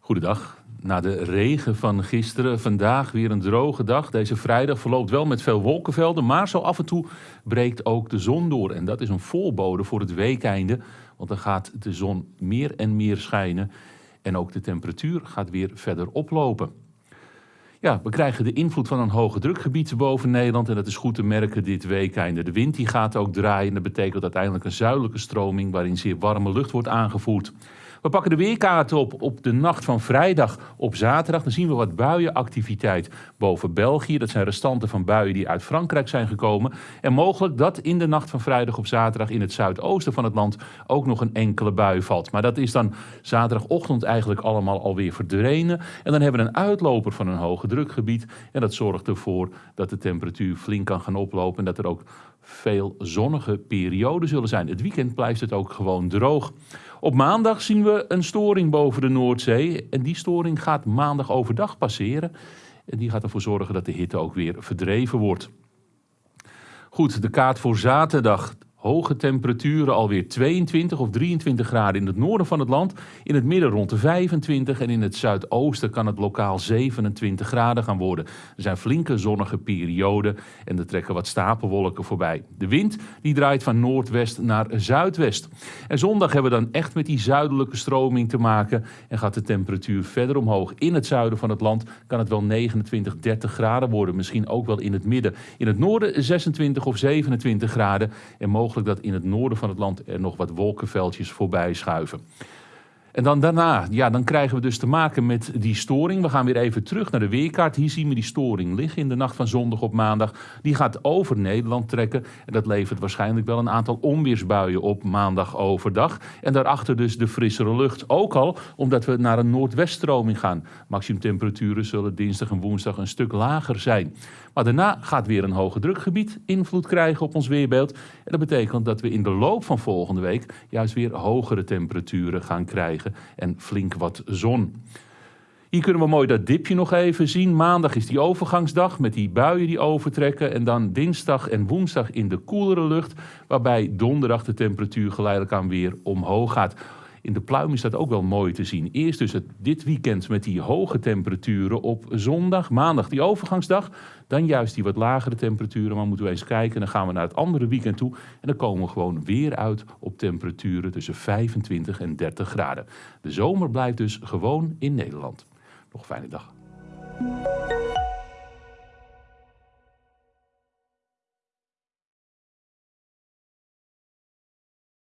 Goedendag. Na de regen van gisteren, vandaag weer een droge dag. Deze vrijdag verloopt wel met veel wolkenvelden, maar zo af en toe breekt ook de zon door. En dat is een voorbode voor het weekeinde, want dan gaat de zon meer en meer schijnen. En ook de temperatuur gaat weer verder oplopen. Ja, we krijgen de invloed van een hoge drukgebied boven Nederland. En dat is goed te merken dit weekende. De wind die gaat ook draaien. Dat betekent uiteindelijk een zuidelijke stroming waarin zeer warme lucht wordt aangevoerd. We pakken de weerkaarten op op de nacht van vrijdag op zaterdag. Dan zien we wat buienactiviteit boven België. Dat zijn restanten van buien die uit Frankrijk zijn gekomen. En mogelijk dat in de nacht van vrijdag op zaterdag in het zuidoosten van het land ook nog een enkele bui valt. Maar dat is dan zaterdagochtend eigenlijk allemaal alweer verdwenen. En dan hebben we een uitloper van een hoge drukgebied. En dat zorgt ervoor dat de temperatuur flink kan gaan oplopen. En dat er ook veel zonnige perioden zullen zijn. Het weekend blijft het ook gewoon droog. Op maandag zien we een storing boven de Noordzee. En die storing gaat maandag overdag passeren. En die gaat ervoor zorgen dat de hitte ook weer verdreven wordt. Goed, de kaart voor zaterdag. Hoge temperaturen, alweer 22 of 23 graden in het noorden van het land. In het midden rond de 25 en in het zuidoosten kan het lokaal 27 graden gaan worden. Er zijn flinke zonnige perioden en er trekken wat stapelwolken voorbij. De wind die draait van noordwest naar zuidwest. En zondag hebben we dan echt met die zuidelijke stroming te maken en gaat de temperatuur verder omhoog. In het zuiden van het land kan het wel 29, 30 graden worden. Misschien ook wel in het midden. In het noorden 26 of 27 graden en mogelijk mogelijk dat in het noorden van het land er nog wat wolkenveldjes voorbij schuiven. En dan daarna, ja, dan krijgen we dus te maken met die storing. We gaan weer even terug naar de weerkaart. Hier zien we die storing liggen in de nacht van zondag op maandag. Die gaat over Nederland trekken. En dat levert waarschijnlijk wel een aantal onweersbuien op maandag overdag. En daarachter dus de frissere lucht. Ook al omdat we naar een noordweststroming gaan. Maximumtemperaturen zullen dinsdag en woensdag een stuk lager zijn. Maar daarna gaat weer een hoge drukgebied invloed krijgen op ons weerbeeld. En dat betekent dat we in de loop van volgende week juist weer hogere temperaturen gaan krijgen en flink wat zon. Hier kunnen we mooi dat dipje nog even zien. Maandag is die overgangsdag met die buien die overtrekken. En dan dinsdag en woensdag in de koelere lucht. Waarbij donderdag de temperatuur geleidelijk aan weer omhoog gaat. In de pluim is dat ook wel mooi te zien. Eerst dus dit weekend met die hoge temperaturen op zondag. Maandag die overgangsdag. Dan juist die wat lagere temperaturen. Maar moeten we eens kijken. Dan gaan we naar het andere weekend toe. En dan komen we gewoon weer uit op temperaturen tussen 25 en 30 graden. De zomer blijft dus gewoon in Nederland. Nog een fijne dag.